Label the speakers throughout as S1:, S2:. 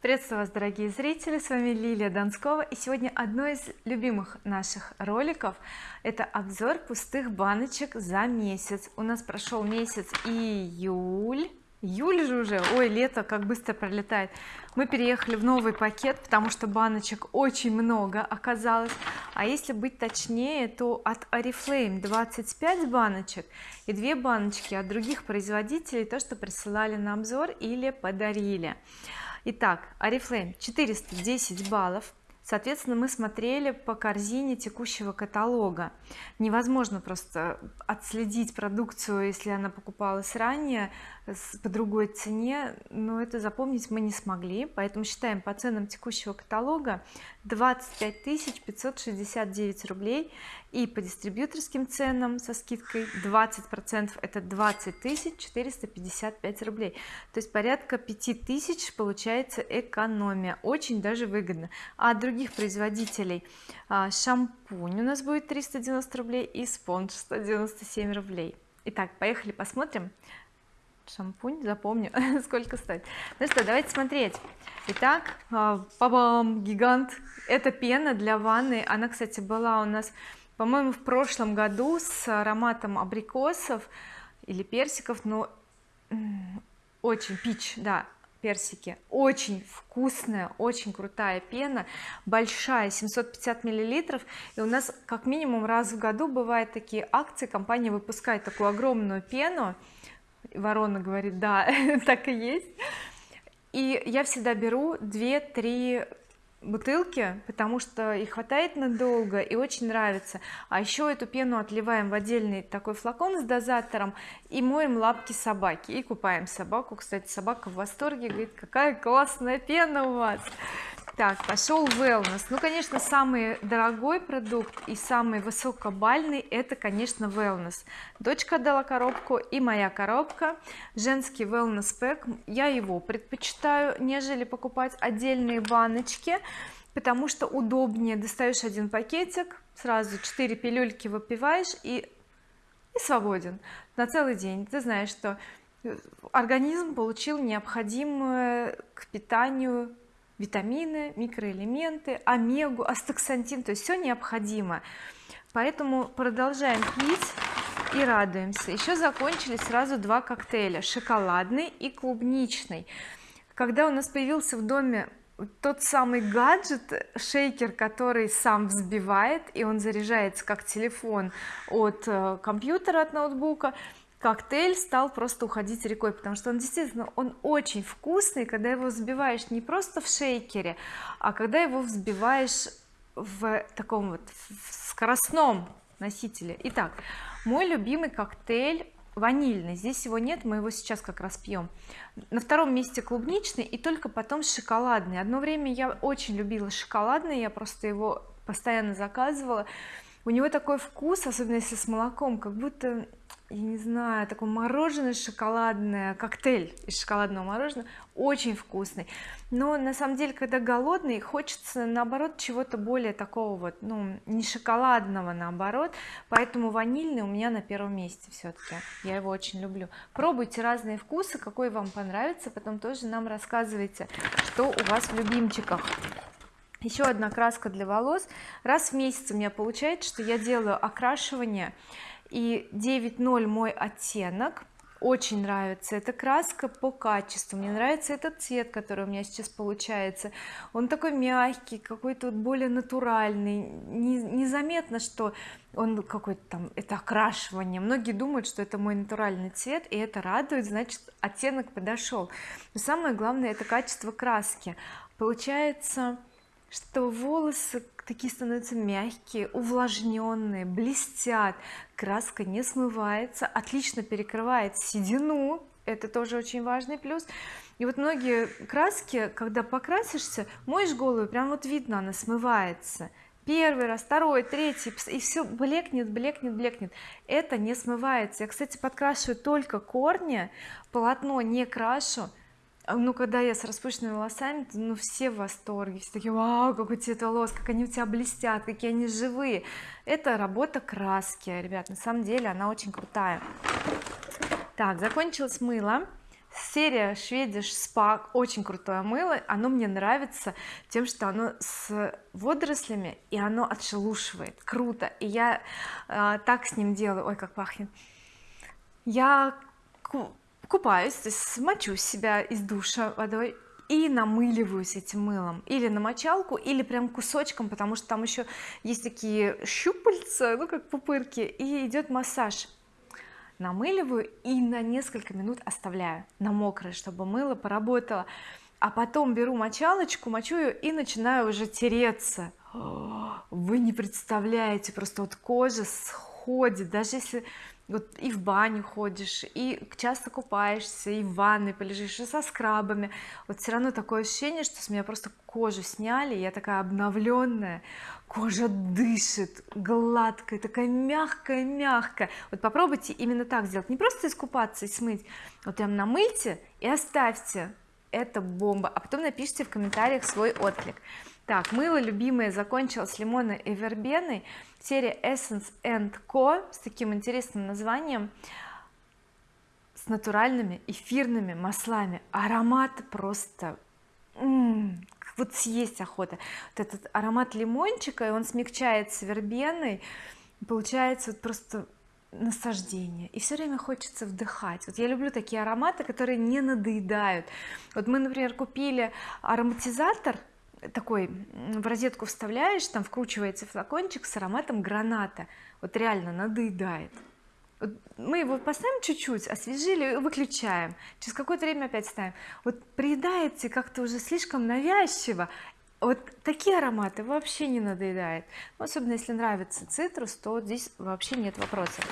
S1: приветствую вас дорогие зрители с вами Лилия Донскова и сегодня одно из любимых наших роликов это обзор пустых баночек за месяц. У нас прошел месяц июль. Июль же уже? Ой лето как быстро пролетает. Мы переехали в новый пакет потому что баночек очень много оказалось. А если быть точнее то от oriflame 25 баночек и две баночки от других производителей то что присылали на обзор или подарили итак oriflame 410 баллов соответственно мы смотрели по корзине текущего каталога. Невозможно просто отследить продукцию если она покупалась ранее по другой цене но это запомнить мы не смогли. Поэтому считаем по ценам текущего каталога 25 569 рублей. И по дистрибьюторским ценам со скидкой 20 процентов это 20 455 рублей. То есть порядка 5000 получается экономия. Очень даже выгодно. А от других производителей. А, шампунь у нас будет 390 рублей и спонж 197 рублей. Итак поехали посмотрим. Шампунь запомню сколько стоит. Ну что давайте смотреть. Итак а, папам гигант. Это пена для ванны. Она кстати была у нас по-моему в прошлом году с ароматом абрикосов или персиков но очень пич да персики. Очень вкусная очень крутая пена большая 750 миллилитров. И у нас как минимум раз в году бывают такие акции компания выпускает такую огромную пену. Ворона говорит да так и есть и я всегда беру 2-3 бутылки потому что их хватает надолго и очень нравится. А еще эту пену отливаем в отдельный такой флакон с дозатором и моем лапки собаки. И купаем собаку. Кстати собака в восторге говорит какая классная пена у вас так пошел wellness. Ну конечно самый дорогой продукт и самый высокобальный это конечно wellness. Дочка дала коробку и моя коробка женский wellness pack. Я его предпочитаю нежели покупать отдельные баночки потому что удобнее. Достаешь один пакетик сразу 4 пилюльки выпиваешь и и свободен на целый день. Ты знаешь что организм получил необходимое к питанию витамины микроэлементы омегу астаксантин то есть все необходимо. Поэтому продолжаем пить и радуемся. Еще закончились сразу два коктейля шоколадный и клубничный. Когда у нас появился в доме тот самый гаджет шейкер который сам взбивает и он заряжается как телефон от э, компьютера от ноутбука коктейль стал просто уходить рекой потому что он действительно он очень вкусный когда его взбиваешь не просто в шейкере а когда его взбиваешь в таком вот скоростном носителе. Итак мой любимый коктейль ванильный. Здесь его нет мы его сейчас как раз пьем на втором месте клубничный и только потом шоколадный. Одно время я очень любила шоколадный я просто его постоянно заказывала. У него такой вкус особенно если с молоком как будто я не знаю такой мороженое шоколадное коктейль из шоколадного мороженого очень вкусный. Но на самом деле когда голодный хочется наоборот чего-то более такого вот ну не шоколадного наоборот. Поэтому ванильный у меня на первом месте все-таки я его очень люблю. Пробуйте разные вкусы какой вам понравится потом тоже нам рассказывайте что у вас в любимчиках. Еще одна краска для волос. Раз в месяц у меня получается что я делаю окрашивание и 9.0 мой оттенок. Очень нравится эта краска по качеству. Мне нравится этот цвет который у меня сейчас получается. Он такой мягкий какой-то вот более натуральный. Незаметно что он какой-то там это окрашивание. Многие думают что это мой натуральный цвет и это радует значит оттенок подошел. Но самое главное это качество краски. Получается что волосы такие становятся мягкие увлажненные блестят краска не смывается отлично перекрывает седину это тоже очень важный плюс. И вот многие краски когда покрасишься моешь голову прям вот видно она смывается. Первый раз второй третий и все блекнет блекнет блекнет. Это не смывается. Я кстати подкрашиваю только корни полотно не крашу ну когда я с распущенными волосами ну все в восторге все такие вау какой цвет волос как они у тебя блестят какие они живые! Это работа краски ребят на самом деле она очень крутая. Так закончилось мыло. Серия Swedish Spa очень крутое мыло. Оно мне нравится тем что оно с водорослями и оно отшелушивает. Круто! И я э, так с ним делаю. Ой как пахнет! Я купаюсь то есть смочу себя из душа водой и намыливаюсь этим мылом. Или на мочалку или прям кусочком потому что там еще есть такие щупальца ну как пупырки и идет массаж. Намыливаю и на несколько минут оставляю на мокрое чтобы мыло поработало. А потом беру мочалочку мочу ее и начинаю уже тереться. Вы не представляете просто вот кожа сходит. Даже если вот и в баню ходишь и часто купаешься и в ванной полежишь и со скрабами. Вот все равно такое ощущение что с меня просто кожу сняли я такая обновленная кожа дышит гладкая такая мягкая мягкая. Вот попробуйте именно так сделать не просто искупаться и смыть вот прям намыльте и оставьте. Это бомба. А потом напишите в комментариях свой отклик. Так мыло любимое закончилось лимонной и вербеной серия Essence Co. с таким интересным названием с натуральными эфирными маслами. Аромат просто м -м, вот съесть охота. Вот этот аромат лимончика и он смягчается вербеной получается вот просто наслаждение. И все время хочется вдыхать. Вот я люблю такие ароматы которые не надоедают. Вот мы например купили ароматизатор такой в розетку вставляешь там вкручивается флакончик с ароматом граната. Вот реально надоедает. Вот мы его поставим чуть-чуть освежили выключаем. Через какое-то время опять ставим вот приедается как-то уже слишком навязчиво. Вот такие ароматы вообще не надоедает. Ну, особенно если нравится цитрус то здесь вообще нет вопросов.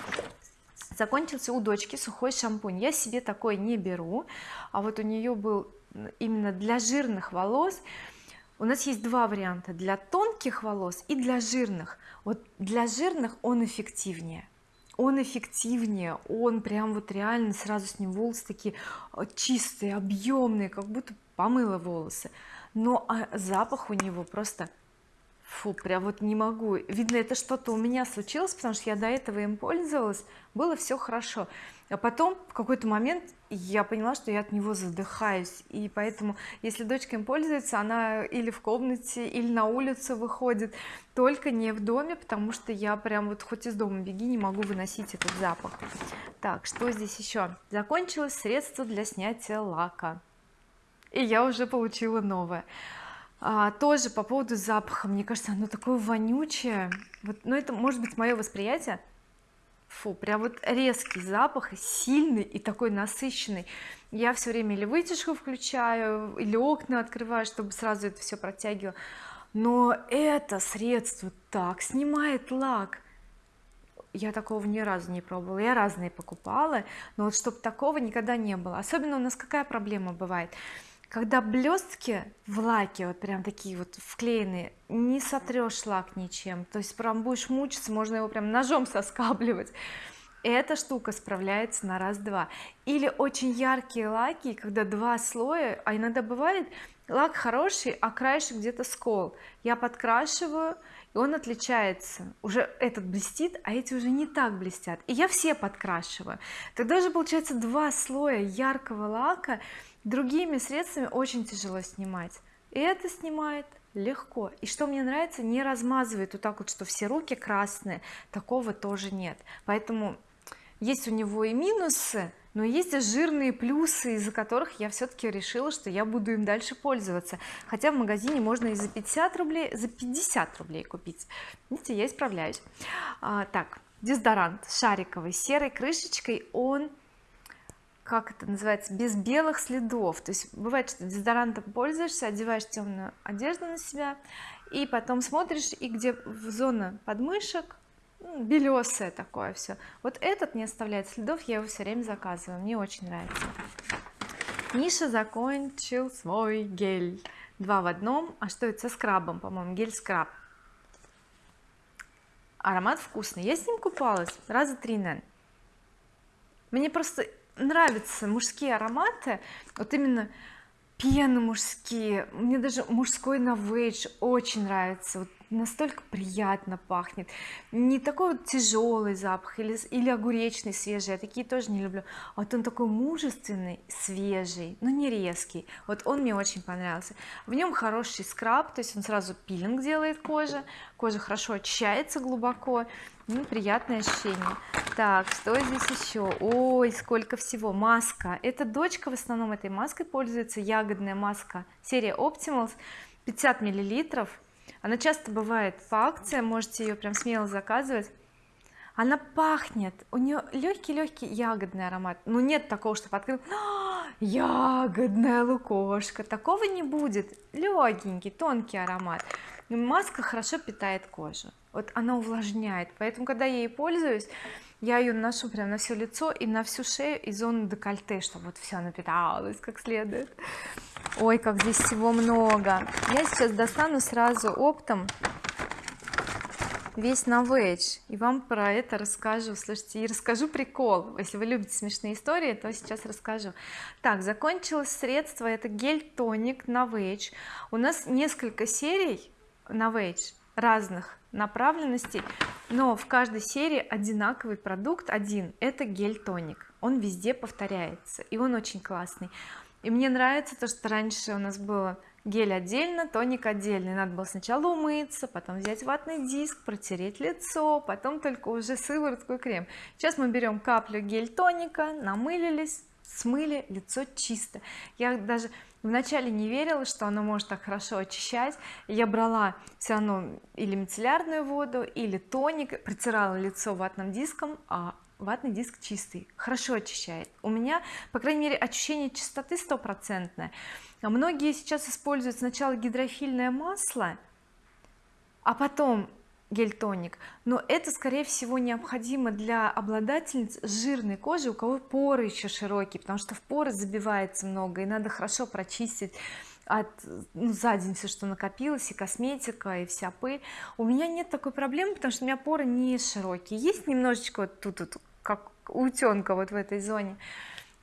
S1: Закончился у дочки сухой шампунь. Я себе такой не беру. А вот у нее был именно для жирных волос у нас есть два варианта. Для тонких волос и для жирных. Вот для жирных он эффективнее. Он эффективнее он прям вот реально сразу с ним волосы такие э, чистые объемные как будто помыла волосы. Но а запах у него просто фу прям вот не могу. Видно это что-то у меня случилось потому что я до этого им пользовалась. Было все хорошо. А потом в какой-то момент я поняла что я от него задыхаюсь. И поэтому если дочка им пользуется она или в комнате или на улицу выходит. Только не в доме потому что я прям вот хоть из дома беги не могу выносить этот запах. Так что здесь еще закончилось средство для снятия лака. И я уже получила новое а, тоже по поводу запаха. Мне кажется оно такое вонючее. Вот но это может быть мое восприятие. Фу прям вот резкий запах сильный и такой насыщенный. Я все время или вытяжку включаю или окна открываю чтобы сразу это все протягивало но это средство так снимает лак. Я такого ни разу не пробовала. Я разные покупала но вот чтобы такого никогда не было. Особенно у нас какая проблема бывает когда блестки в лаке вот прям такие вот вклеенные не сотрешь лак ничем. То есть прям будешь мучиться можно его прям ножом соскабливать. Эта штука справляется на раз-два. Или очень яркие лаки когда два слоя а иногда бывает лак хороший а краешек где-то скол. Я подкрашиваю и он отличается. Уже этот блестит а эти уже не так блестят. И я все подкрашиваю. Тогда же получается два слоя яркого лака другими средствами очень тяжело снимать. И это снимает легко. И что мне нравится не размазывает вот так вот что все руки красные. Такого тоже нет. Поэтому есть у него и минусы но есть и жирные плюсы из-за которых я все-таки решила что я буду им дальше пользоваться. Хотя в магазине можно и за 50 рублей за 50 рублей купить. Видите я исправляюсь. А, так дезодорант шариковый серой крышечкой. Он как это называется без белых следов. То есть бывает что дезодорантом пользуешься одеваешь темную одежду на себя и потом смотришь и где в зона подмышек ну, белесое такое все вот этот не оставляет следов я его все время заказываю мне очень нравится. Миша закончил свой гель. Два в одном. А что это со скрабом по-моему? Гель скраб. Аромат вкусный. Я с ним купалась раза три наверное мне просто нравятся мужские ароматы вот именно пены мужские. Мне даже мужской Novage очень нравится. Вот настолько приятно пахнет. Не такой вот тяжелый запах или, или огуречный свежий. Я такие тоже не люблю. А вот он такой мужественный свежий но не резкий. Вот он мне очень понравился. В нем хороший скраб то есть он сразу пилинг делает кожа кожа хорошо очищается глубоко ну, приятное ощущение. Так что здесь еще ой сколько всего. Маска. Эта дочка в основном этой маской пользуется. Ягодная маска. Серия Optimals. 50 миллилитров. Она часто бывает по акциям. Можете ее прям смело заказывать. Она пахнет. У нее легкий-легкий ягодный аромат. Ну нет такого что открыл «А, ягодная лукошка. Такого не будет. Легенький тонкий аромат. Маска хорошо питает кожу вот она увлажняет. Поэтому когда я ей пользуюсь я ее наношу прям на все лицо и на всю шею и зону декольте чтобы вот все напиталось как следует. Ой как здесь всего много. Я сейчас достану сразу оптом весь Novage и вам про это расскажу. Слушайте и расскажу прикол. Если вы любите смешные истории то сейчас расскажу. Так закончилось средство. Это гель тоник Novage у нас несколько серий Novage разных направленностей но в каждой серии одинаковый продукт один это гель тоник он везде повторяется и он очень классный. И мне нравится то что раньше у нас было гель отдельно тоник отдельный надо было сначала умыться потом взять ватный диск протереть лицо потом только уже сыворотку и крем. Сейчас мы берем каплю гель тоника намылились смыли лицо чисто. Я даже вначале не верила что оно может так хорошо очищать. Я брала все равно или мицеллярную воду или тоник протирала лицо ватным диском а ватный диск чистый хорошо очищает. У меня по крайней мере ощущение чистоты стопроцентное. А многие сейчас используют сначала гидрофильное масло а потом гель-тоник. Но это скорее всего необходимо для обладательниц жирной кожи у кого поры еще широкие потому что в поры забивается много и надо хорошо прочистить от ну, за день все что накопилось и косметика и вся пыль. У меня нет такой проблемы потому что у меня поры не широкие. Есть немножечко вот тут вот как утенка вот в этой зоне.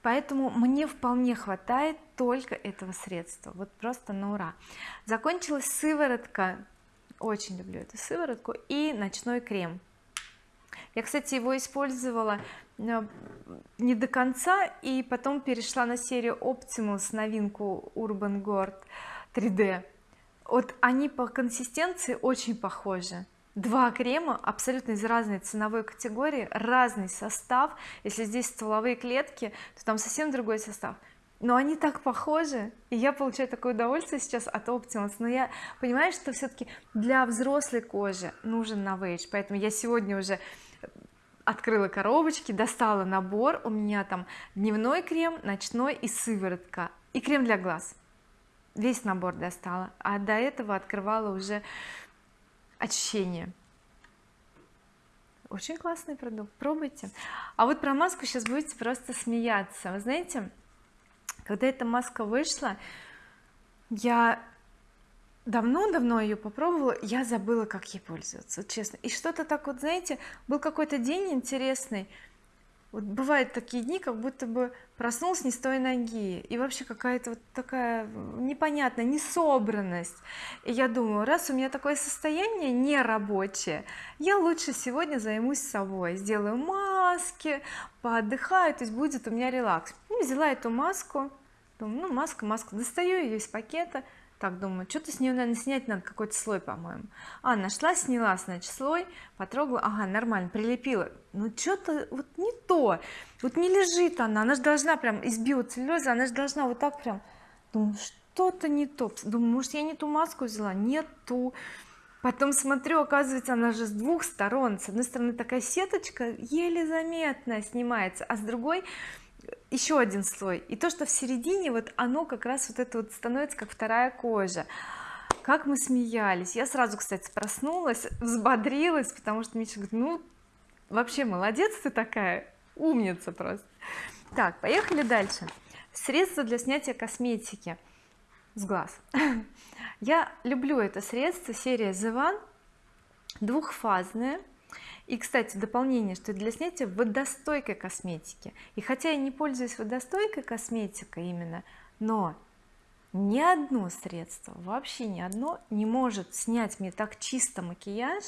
S1: Поэтому мне вполне хватает только этого средства. Вот просто на ура. Закончилась сыворотка очень люблю эту сыворотку и ночной крем. Я кстати его использовала э, не до конца и потом перешла на серию Optimus новинку Urban Gord 3D вот они по консистенции очень похожи. Два крема абсолютно из разной ценовой категории разный состав. Если здесь стволовые клетки то там совсем другой состав но они так похожи. И я получаю такое удовольствие сейчас от Optimus но я понимаю что все-таки для взрослой кожи нужен Novage поэтому я сегодня уже открыла коробочки достала набор. У меня там дневной крем ночной и сыворотка. И крем для глаз. Весь набор достала. А до этого открывала уже очищение. Очень классный продукт. Пробуйте. А вот про маску сейчас будете просто смеяться. Вы знаете когда эта маска вышла я давно-давно ее попробовала я забыла как ей пользоваться вот честно. И что-то так вот знаете был какой-то день интересный. Вот бывают такие дни как будто бы проснулся не с той ноги. И вообще какая-то вот такая непонятная несобранность. И я думаю раз у меня такое состояние нерабочее я лучше сегодня займусь собой. Сделаю маски поотдыхаю то есть будет у меня релакс и взяла эту маску. Думаю ну маска маска. Достаю ее из пакета. Так думаю что-то с нее наверное снять надо какой-то слой по-моему а нашла сняла значит слой потрогала ага нормально прилепила ну что-то вот не то вот не лежит она она же должна прям из биоцеллюлеза она же должна вот так прям думаю что-то не то думаю может я не ту маску взяла? Нет ту потом смотрю оказывается она же с двух сторон. С одной стороны такая сеточка еле заметно снимается а с другой еще один слой. И то что в середине вот оно как раз вот это вот становится как вторая кожа. Как мы смеялись. Я сразу кстати проснулась взбодрилась потому что Миша говорит ну вообще молодец ты такая умница просто так поехали дальше. Средство для снятия косметики с глаз. Я люблю это средство серия The One двухфазное и кстати дополнение что для снятия водостойкой косметики. И хотя я не пользуюсь водостойкой косметикой именно но ни одно средство вообще ни одно не может снять мне так чисто макияж.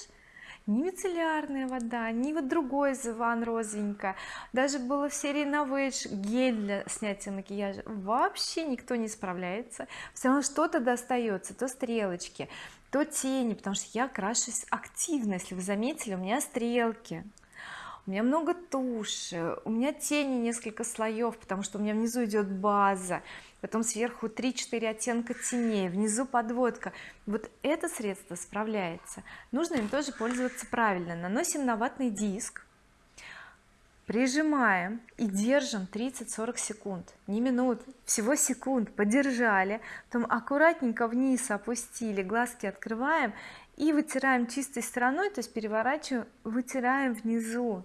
S1: Ни мицеллярная вода ни вот другой из Иван розовенькая. Даже было в серии Novage гель для снятия макияжа. Вообще никто не справляется. Все равно что-то достается то стрелочки то тени потому что я крашусь активно. Если вы заметили у меня стрелки у меня много туши у меня тени несколько слоев потому что у меня внизу идет база потом сверху 3-4 оттенка теней внизу подводка. Вот это средство справляется. Нужно им тоже пользоваться правильно. Наносим на ватный диск прижимаем и держим 30-40 секунд. Не минут всего секунд. Подержали. Потом аккуратненько вниз опустили глазки открываем и вытираем чистой стороной то есть переворачиваем вытираем внизу.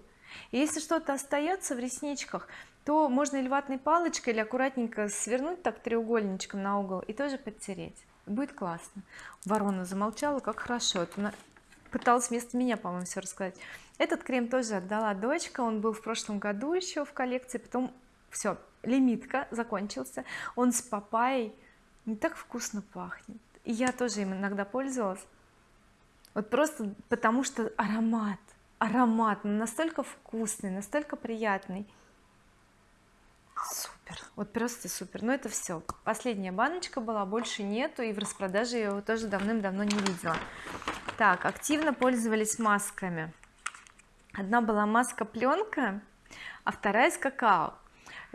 S1: Если что-то остается в ресничках то можно или ватной палочкой или аккуратненько свернуть так треугольничком на угол и тоже подтереть. Будет классно. Ворона замолчала. Как хорошо. Это пыталась вместо меня по-моему все рассказать. Этот крем тоже отдала дочка он был в прошлом году еще в коллекции потом все лимитка закончился. Он с папайей не так вкусно пахнет. И я тоже им иногда пользовалась. Вот просто потому что аромат аромат настолько вкусный настолько приятный супер. Вот просто супер. Но это все последняя баночка была больше нету и в распродаже я его тоже давным-давно не видела. Так активно пользовались масками. Одна была маска пленка а вторая из какао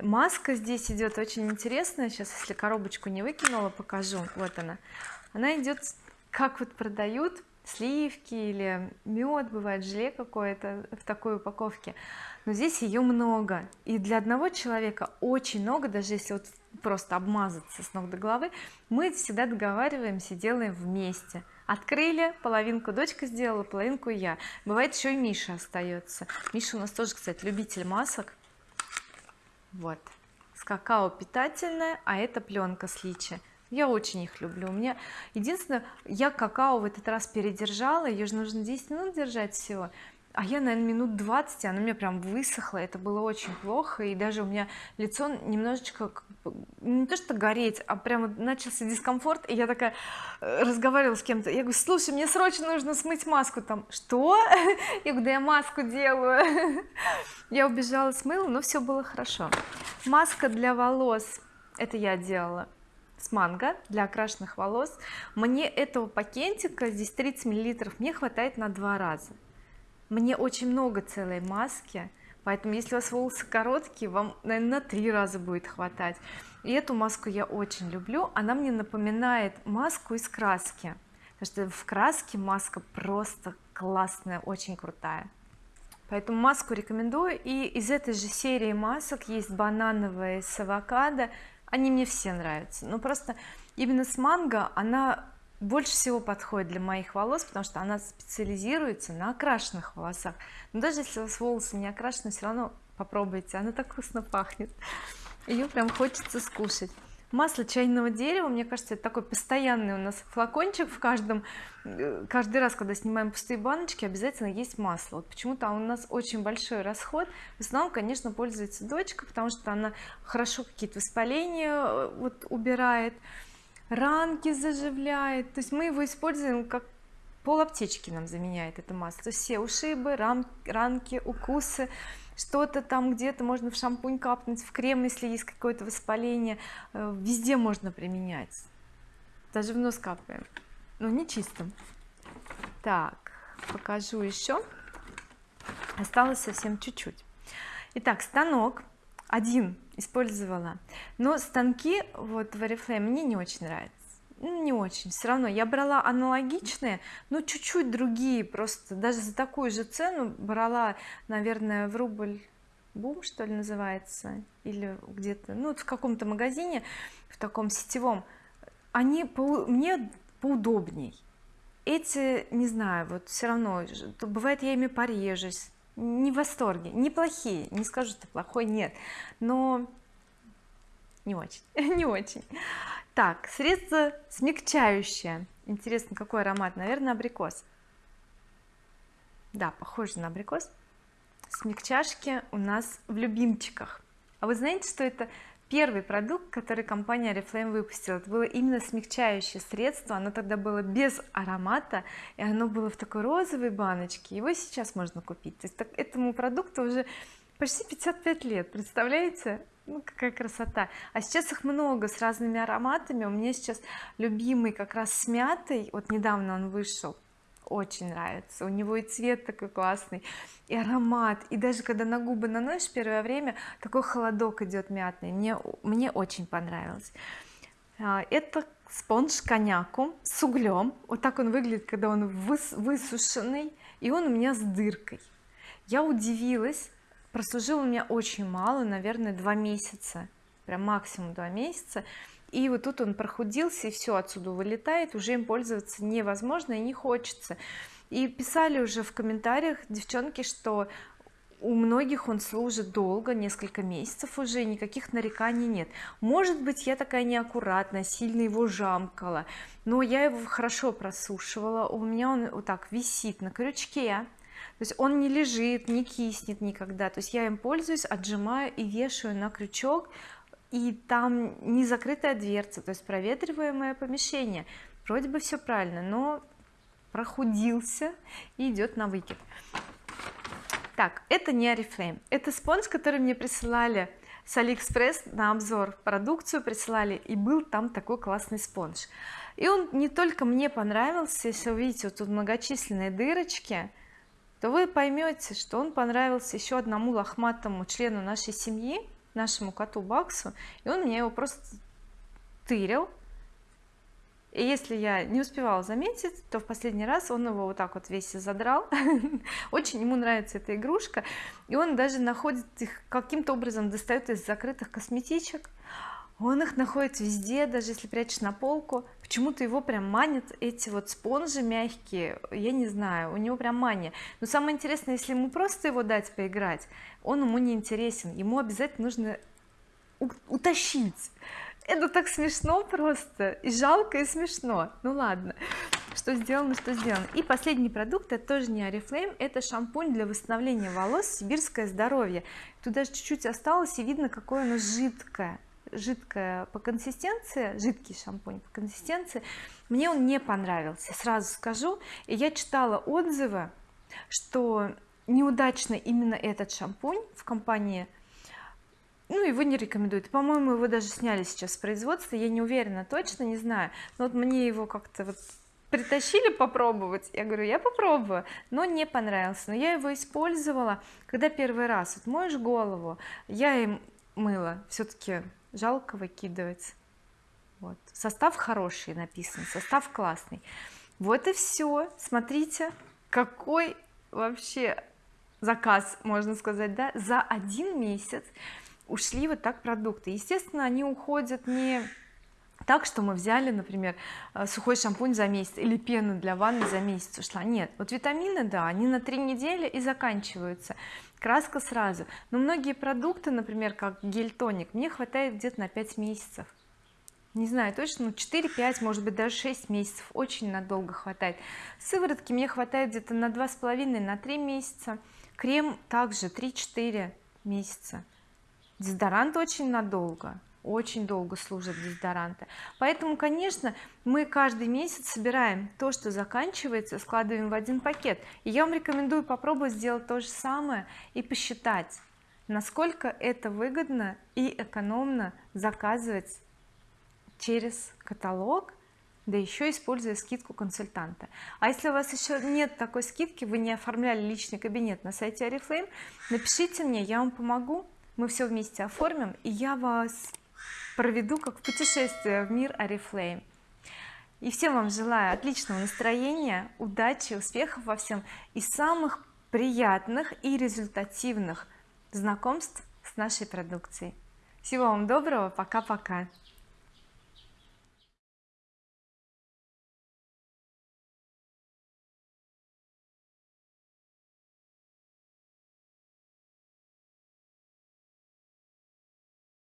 S1: маска здесь идет очень интересная. Сейчас если коробочку не выкинула покажу. Вот она. Она идет как вот продают сливки или мед бывает желе какое-то в такой упаковке. Но здесь ее много. И для одного человека очень много даже если вот просто обмазаться с ног до головы мы всегда договариваемся делаем вместе. Открыли половинку дочка сделала половинку я. Бывает еще и Миша остается Миша у нас тоже кстати любитель масок. Вот. С какао питательная а это пленка с личи я очень их люблю. У меня единственное я какао в этот раз передержала ее же нужно 10 минут держать всего. А я наверное минут 20 оно у меня прям высохло это было очень плохо и даже у меня лицо немножечко не то что гореть а прямо начался дискомфорт и я такая э, разговаривала с кем-то. Я говорю слушай мне срочно нужно смыть маску там что? Я говорю да я маску делаю я убежала смыла но все было хорошо. Маска для волос это я делала с манго для окрашенных волос. Мне этого пакетика здесь 30 миллилитров мне хватает на два раза. Мне очень много целой маски поэтому если у вас волосы короткие вам наверное на три раза будет хватать. И эту маску я очень люблю. Она мне напоминает маску из краски потому что в краске маска просто классная очень крутая. Поэтому маску рекомендую. И из этой же серии масок есть банановая с авокадо они мне все нравятся. Но просто именно с манго она больше всего подходит для моих волос потому что она специализируется на окрашенных волосах. Но даже если у вас волосы не окрашены все равно попробуйте она так вкусно пахнет. Ее прям хочется скушать масло чайного дерева мне кажется это такой постоянный у нас флакончик в каждом. Э, каждый раз когда снимаем пустые баночки обязательно есть масло. Вот почему-то у нас очень большой расход. В основном конечно пользуется дочка потому что она хорошо какие-то воспаления э, вот убирает ранки заживляет. То есть мы его используем как пол аптечки нам заменяет это масло. То есть все ушибы ран, ранки укусы что-то там где-то можно в шампунь капнуть в крем если есть какое-то воспаление. Э, везде можно применять. Даже в нос капаем. Но не чистым так покажу еще осталось совсем чуть-чуть. Итак станок один использовала. Но станки вот в oriflame мне не очень нравятся. ну, не очень все равно. Я брала аналогичные но чуть-чуть другие просто. Даже за такую же цену брала наверное в рубль бум что ли называется или где-то ну в каком-то магазине в таком сетевом. Они по, мне поудобней. Эти не знаю вот все равно бывает я ими порежусь. Не в восторге. Неплохие. Не скажу что плохой нет. Но не очень. Не очень. Так средство смягчающее. Интересно какой аромат? Наверное абрикос. Да похоже на абрикос. Смягчашки у нас в любимчиках. А вы знаете что это первый продукт который компания oriflame выпустила? Это было именно смягчающее средство. Оно тогда было без аромата и оно было в такой розовой баночке. Его сейчас можно купить. То есть так, этому продукту уже почти 55 лет представляете? Ну какая красота. А сейчас их много с разными ароматами. У меня сейчас любимый как раз с мятой. Вот недавно он вышел. Очень нравится. У него и цвет такой классный и аромат. И даже когда на губы наносишь первое время такой холодок идет мятный. Мне мне очень понравилось. А, это спонж коньяку с углем. Вот так он выглядит когда он выс высушенный и он у меня с дыркой. Я удивилась прослужил у меня очень мало наверное два месяца прям максимум два месяца. И вот тут он прохудился и все отсюда вылетает уже им пользоваться невозможно и не хочется. И писали уже в комментариях девчонки что у многих он служит долго несколько месяцев уже никаких нареканий нет. Может быть я такая неаккуратная сильно его жамкала но я его хорошо просушивала у меня он вот так висит на крючке то есть он не лежит не киснет никогда. То есть я им пользуюсь отжимаю и вешаю на крючок и там не закрытая дверца то есть проветриваемое помещение. Вроде бы все правильно но прохудился и идет на выкид. Так это не oriflame это спонж который мне присылали с алиэкспресс на обзор. Продукцию присылали и был там такой классный спонж. И он не только мне понравился если вы видите вот тут многочисленные дырочки то вы поймете что он понравился еще одному лохматому члену нашей семьи нашему коту Баксу и он мне его просто тырил. И если я не успевала заметить то в последний раз он его вот так вот весь задрал очень ему нравится эта игрушка и он даже находит их каким-то образом достает из закрытых косметичек он их находит везде даже если прячешь на полку. Почему-то его прям манят эти вот спонжи мягкие. Я не знаю у него прям мания. Но самое интересное если ему просто его дать поиграть он ему не интересен. Ему обязательно нужно утащить. Это так смешно просто. И жалко и смешно. Ну ладно. Что сделано что сделано. И последний продукт это тоже не oriflame это шампунь для восстановления волос сибирское здоровье тут даже чуть-чуть осталось и видно какое оно жидкое жидкая по консистенции жидкий шампунь по консистенции мне он не понравился. Сразу скажу и я читала отзывы что неудачно именно этот шампунь в компании ну его не рекомендуют. По-моему его даже сняли сейчас с производства я не уверена точно не знаю. Но вот мне его как-то вот притащили попробовать я говорю я попробую но не понравился. Но я его использовала когда первый раз. Вот моешь голову я им мыла все-таки жалко выкидывать. Вот. Состав хороший написан состав классный. Вот и все смотрите какой вообще заказ можно сказать да? За один месяц ушли вот так продукты. Естественно они уходят не так что мы взяли например э, сухой шампунь за месяц или пену для ванны за месяц ушла. Нет вот витамины да они на три недели и заканчиваются. Краска сразу. Но многие продукты например как гель-тоник мне хватает где-то на 5 месяцев. Не знаю точно ну 4-5 может быть даже 6 месяцев очень надолго хватает. Сыворотки мне хватает где-то на два с половиной на 3 месяца. Крем также 3-4 месяца. Дезодорант очень надолго очень долго служат дезодоранты. Поэтому конечно мы каждый месяц собираем то что заканчивается складываем в один пакет. И я вам рекомендую попробовать сделать то же самое и посчитать насколько это выгодно и экономно заказывать через каталог да еще используя скидку консультанта. А если у вас еще нет такой скидки вы не оформляли личный кабинет на сайте oriflame напишите мне я вам помогу. Мы все вместе оформим и я вас проведу как путешествие в мир oriflame и всем вам желаю отличного настроения удачи успехов во всем и самых приятных и результативных знакомств с нашей продукцией. Всего вам доброго пока-пока